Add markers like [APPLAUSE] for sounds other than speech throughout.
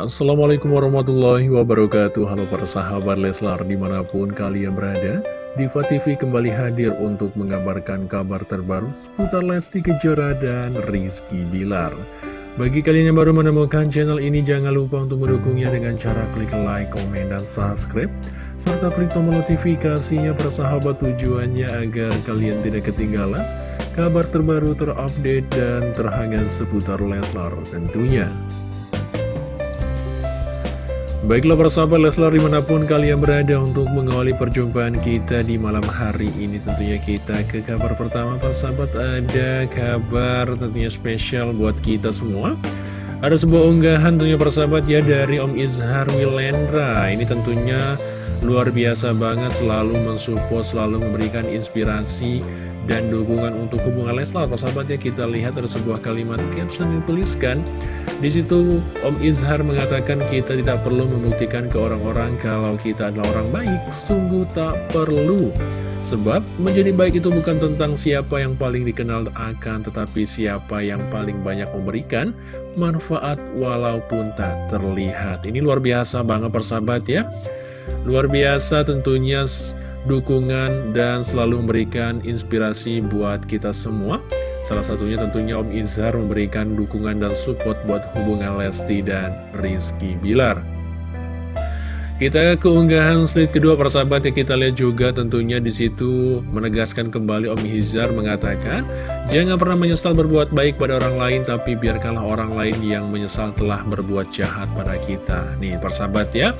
Assalamualaikum warahmatullahi wabarakatuh. Halo para sahabat Leslar di mana pun kalian berada Diva TV kembali hadir untuk mengabarkan kabar terbaru seputar Lesti Kejora dan Rizky Bilar. Bagi kalian yang baru menemukan channel ini jangan lupa untuk mendukungnya dengan cara klik like, komen, dan subscribe serta klik tombol notifikasinya persahabat tujuannya agar kalian tidak ketinggalan kabar terbaru terupdate dan terhangat seputar Leslar tentunya Baiklah persahabat Leslar di mana pun kalian berada untuk mengawali perjumpaan kita di malam hari ini Tentunya kita ke kabar pertama persahabat ada kabar tentunya spesial buat kita semua. Ada sebuah unggahan tentunya persahabat ya dari Om Izhar Wilendra Ini tentunya luar biasa banget selalu mensupport, selalu memberikan inspirasi dan dukungan untuk hubungan Leslar. Persahabat ya kita lihat ada sebuah kalimat caption yang tuliskan di situ Om Izhar mengatakan kita tidak perlu membuktikan ke orang-orang kalau kita adalah orang baik. Sungguh tak perlu. Sebab menjadi baik itu bukan tentang siapa yang paling dikenal akan tetapi siapa yang paling banyak memberikan manfaat walaupun tak terlihat. Ini luar biasa banget persahabat ya luar biasa tentunya dukungan dan selalu memberikan inspirasi buat kita semua. Salah satunya tentunya Om Izhar memberikan dukungan dan support buat hubungan Lesti dan Rizky Bilar kita ke unggahan slide kedua persahabat yang kita lihat juga tentunya di situ menegaskan kembali Om Hizar mengatakan Jangan pernah menyesal berbuat baik pada orang lain tapi biarkanlah orang lain yang menyesal telah berbuat jahat pada kita. Nih persahabat ya.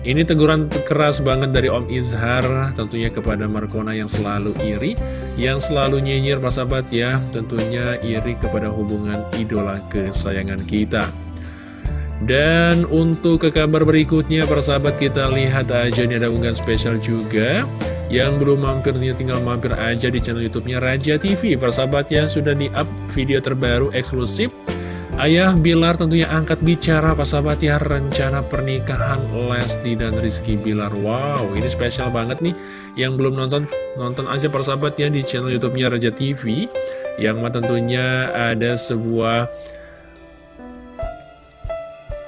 Ini teguran keras banget dari Om Izhar tentunya kepada Markona yang selalu iri, yang selalu nyinyir sahabat ya, tentunya iri kepada hubungan idola kesayangan kita. Dan untuk ke kabar berikutnya persahabat kita lihat aja ini ada unggahan spesial juga Yang belum mampir tinggal mampir aja di channel youtube-nya Raja TV Persahabatnya sudah di-up video terbaru eksklusif. Ayah Bilar tentunya angkat bicara sahabat ya rencana pernikahan Lesti dan Rizky Bilar. Wow ini spesial banget nih. Yang belum nonton, nonton aja persahabat ya di channel youtube-nya Raja TV Yang tentunya ada sebuah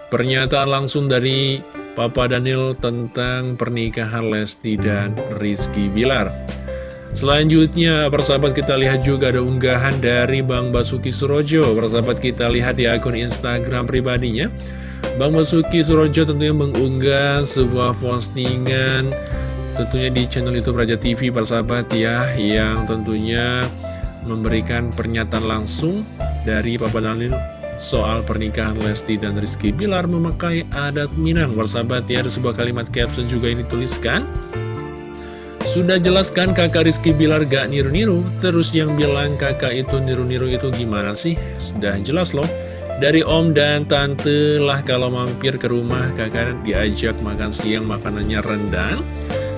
pernyataan langsung dari Papa Daniel tentang pernikahan Lesti dan Rizky Bilar Selanjutnya, persahabat kita lihat juga ada unggahan dari Bang Basuki Surojo. Persahabat kita lihat di akun Instagram pribadinya. Bang Basuki Surojo tentunya mengunggah sebuah postingan tentunya di channel YouTube Raja TV persahabat ya yang tentunya memberikan pernyataan langsung dari Papa Dalil soal pernikahan Lesti dan Rizky Bilar memakai adat Minang. Persahabat ya ada sebuah kalimat caption juga ini tuliskan sudah jelaskan kakak Rizky Bilar gak niru-niru? Terus yang bilang kakak itu niru-niru itu gimana sih? Sudah jelas loh. Dari om dan tante lah kalau mampir ke rumah kakak diajak makan siang makanannya rendang.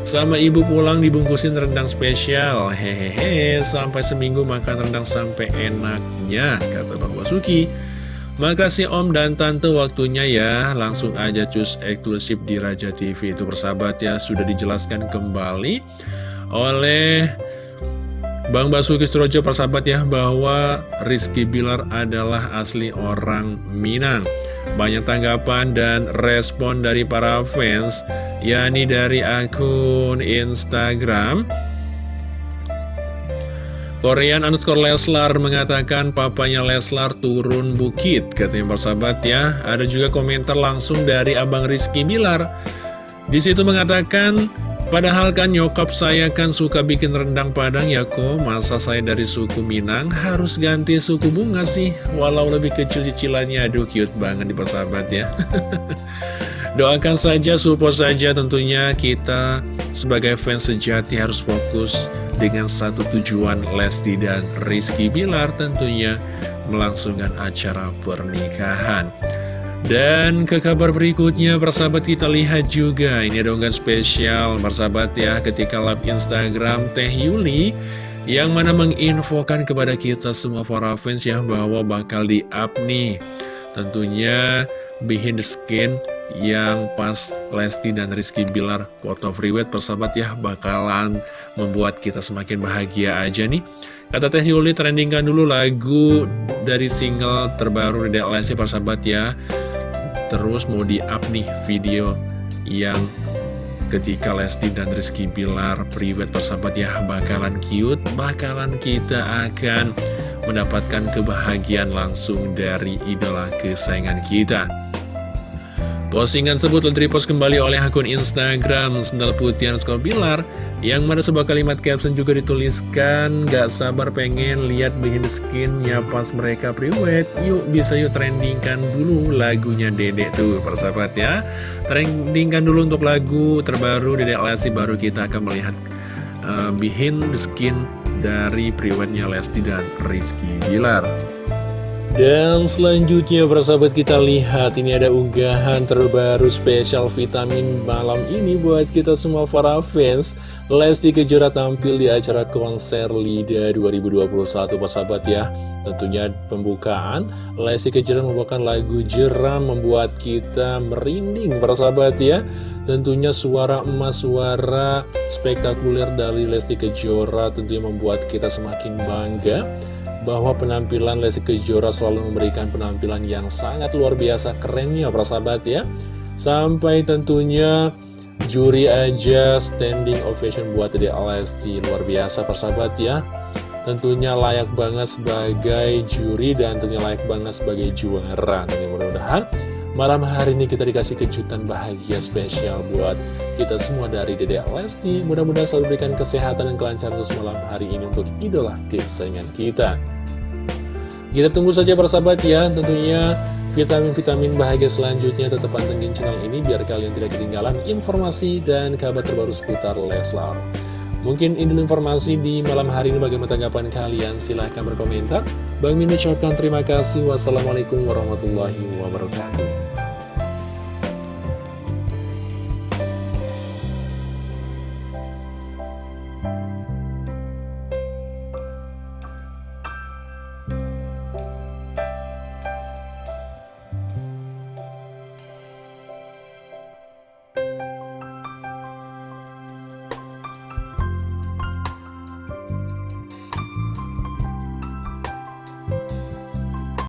Sama ibu pulang dibungkusin rendang spesial. Hehehe sampai seminggu makan rendang sampai enaknya Kata Bang Basuki Makasih Om dan Tante waktunya ya. Langsung aja cus eksklusif di Raja TV Itu persahabat ya Sudah dijelaskan kembali Oleh Bang Basuki Surojo persahabat ya Bahwa Rizky Bilar adalah asli orang Minang. Banyak tanggapan dan respon dari para fans yakni dari akun Instagram Korean underscore Leslar mengatakan papanya Leslar turun bukit Katanya persahabat ya. Ada juga komentar langsung dari Abang Rizky Bilar. Di situ mengatakan Padahal kan nyokap saya kan suka bikin rendang padang ya kok Masa saya dari suku Minang harus ganti suku bunga sih? Walau lebih kecil cicilannya. Aduh cute banget di persahabat ya. [LAUGHS] Doakan saja, support saja tentunya kita sebagai fans sejati harus fokus dengan satu tujuan Lesti dan Rizky Bilar tentunya melangsungkan acara pernikahan. Dan ke kabar berikutnya, persahabat kita lihat juga, ini ada unggahan spesial, persahabat ya, ketika live Instagram Teh Yuli, yang mana menginfokan kepada kita semua para fans ya, bahwa bakal di-up nih, tentunya behind the skin yang pas Lesti dan Rizky Bilar foto freeweight persahabat ya bakalan membuat kita semakin bahagia aja nih kata Teh Yuli trendingkan dulu lagu dari single terbaru dari Lesti persahabat ya Terus mau di-up nih video yang ketika Lesti dan Rizky Bilar private persahabat ya bakalan cute, bakalan kita akan mendapatkan kebahagiaan langsung dari idola kesayangan kita. Postingan tersebut repost kembali oleh akun Instagram Sendal Putih Skor Bilar yang mana sebuah kalimat caption juga dituliskan Gak sabar pengen lihat behind the skinnya pas mereka priwet Yuk bisa yuk trendingkan dulu lagunya Dedek tuh persahabat ya. Trendingkan dulu untuk lagu terbaru Dedek Lesti baru kita akan melihat uh, behind the skin dari priwetnya Lesti dan Rizky Bilar dan selanjutnya persahabat kita lihat ini ada unggahan terbaru spesial vitamin malam ini buat kita semua para fans. Lesti Kejora tampil di acara konser LIDA 2021 persahabat ya. Tentunya pembukaan Lesti Kejora membawakan lagu Jeram membuat kita merinding persahabat ya. Tentunya suara emas, suara spektakuler dari Lesti Kejora tentunya membuat kita semakin bangga bahwa penampilan Lesti Kejora selalu memberikan penampilan yang sangat luar biasa kerennya para sahabat ya. Sampai tentunya juri aja standing ovation buat Dede Lesti luar biasa para sahabat ya. Tentunya layak banget sebagai juri dan tentunya layak banget sebagai juara dan mudah-mudahan malam hari ini kita dikasih kejutan bahagia spesial buat kita semua dari Dede Lesti. Mudah-mudahan selalu berikan kesehatan dan kelancaran untuk malam hari ini untuk idola kesayangan kita. Kita tunggu saja persahabat ya, tentunya vitamin-vitamin bahagia selanjutnya tetap pantengin channel ini biar kalian tidak ketinggalan informasi dan kabar terbaru seputar Leslar. Mungkin ini informasi di malam hari ini bagaimana tanggapan kalian, silahkan berkomentar. Bang Min ucapkan terima kasih. Wassalamualaikum warahmatullahi wabarakatuh.